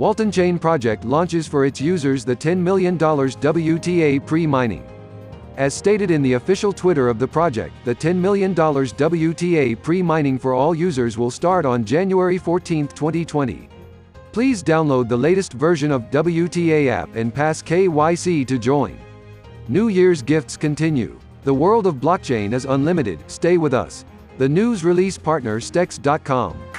Walton Chain Project launches for its users the $10 million WTA pre-mining. As stated in the official Twitter of the project, the $10 million WTA pre-mining for all users will start on January 14, 2020. Please download the latest version of WTA app and pass KYC to join. New Year's gifts continue. The world of blockchain is unlimited, stay with us. The news release partner Stex.com.